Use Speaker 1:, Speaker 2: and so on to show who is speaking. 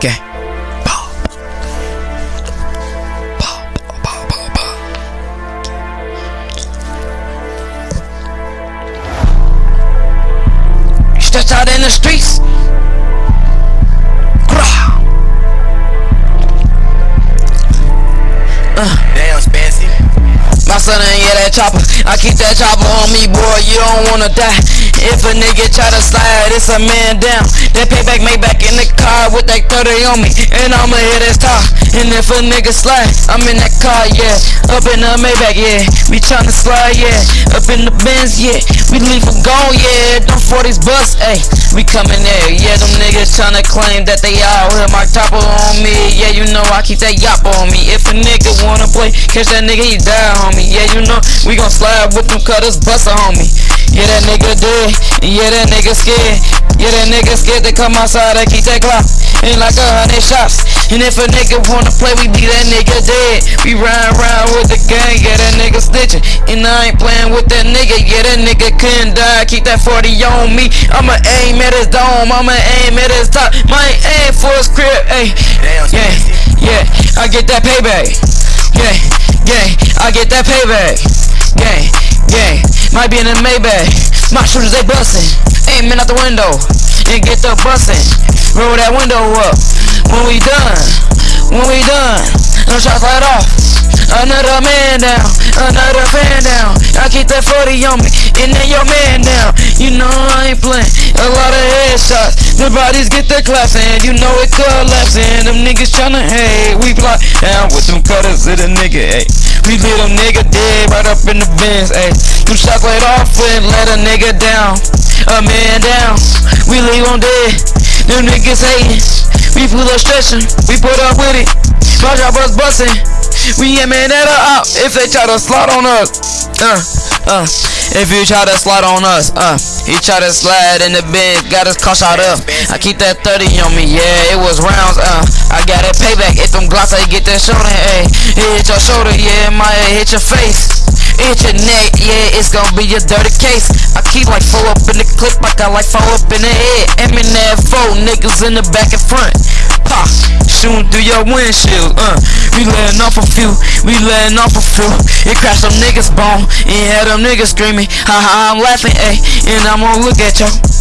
Speaker 1: gang. Bow. Bow, bow, bow, bow. Stretch out in the streets. Grah. Uh.
Speaker 2: Damn, Spancy.
Speaker 1: My son ain't get that chopper. I keep that chopper on me, boy. You don't wanna die. If a nigga try to slide, it's a man down. That payback made back in the car with that 30 on me. And I'ma hit his top. And if a nigga slide, I'm in that car, yeah. Up in the Maybach, yeah. We tryna slide, yeah. Up in the Benz, yeah. We leave them gone, yeah. Them 40s bust, ayy. We coming there, yeah. Them niggas tryna claim that they out here. My topper on me, yeah. You know I keep that yop on me. If a nigga wanna play, catch that nigga, he die, homie. Yeah, you know we gon' slide with them cutters, bust a homie. Yeah, that nigga dead. Yeah, that nigga scared. Yeah, that nigga scared to come outside and keep that clock. Ain't like a hundred shots. And if a nigga wanna play, we be that nigga dead. We ride around with the gang, yeah, that nigga snitching. And I ain't playing with that nigga, yeah, that nigga couldn't die. Keep that 40 on me. I'ma aim at his dome, I'ma aim at his top. My aim for his crib, ayy. Yeah, yeah, I get that payback. Yeah, yeah, I get that payback. Gang, gang, might be in the Maybach. My shooters they bustin', aiming out the window and get the bustin'. Roll that window up. When we done, when we done, no shots let off. Another man down, another fan down. I keep that 40 on me, and then your man down. You know I ain't playing. A lot of headshots, the bodies get the claps, and you know it collapsing. Them niggas tryna hate, we plot down with them cutters to the nigga, ayy. We leave them nigga dead right up in the bins, ayy. Shots laid off and let a nigga down, a man down. We leave them dead. Them niggas hating. We pull up stretching, we put up with it. My job was bustin'. We aiming at a up if they try to slide on us. Uh, uh. If you try to slide on us, uh, he try to slide in the bin, got his car shot up. I keep that 30 on me, yeah, it was rounds, uh. I got it payback, if them glocks, I get that shoulder, ayy. It hit your shoulder, yeah, it might hit your face. Hit your neck, yeah, it's gonna be a dirty case. I keep like four up in the clip, I got like four up in the head. M in that four, niggas in the back and front. Pop, shooting through your windshield, uh. We letting off a few, we letting off a few. It crashed some niggas bone, and had them niggas screaming. Ha ha, I'm laughing, ayy. And I'm gonna look at y'all.